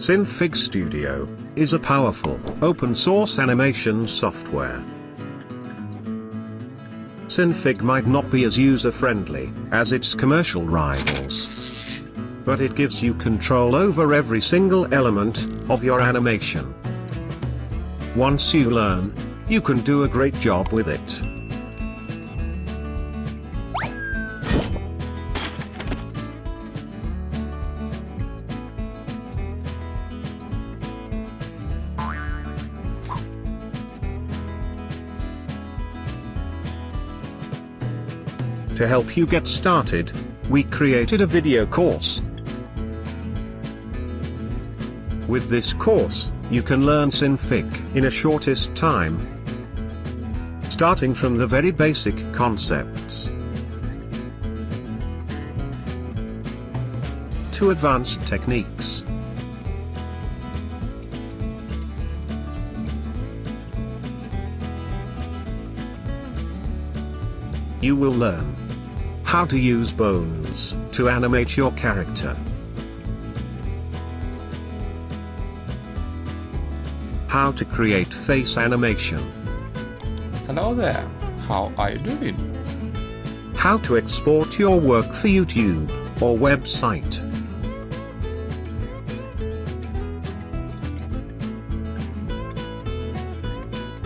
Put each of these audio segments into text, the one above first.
Synfig Studio is a powerful, open-source animation software. Synfig might not be as user-friendly as its commercial rivals. But it gives you control over every single element of your animation. Once you learn, you can do a great job with it. To help you get started, we created a video course. With this course, you can learn Synfig in a shortest time. Starting from the very basic concepts to advanced techniques. You will learn how to use bones to animate your character. How to create face animation. Hello there, how are you doing? How to export your work for YouTube or website.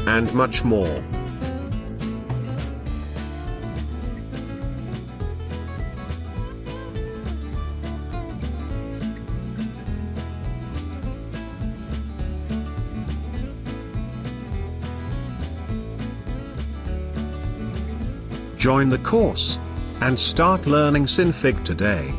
And much more. Join the course and start learning Synfig today.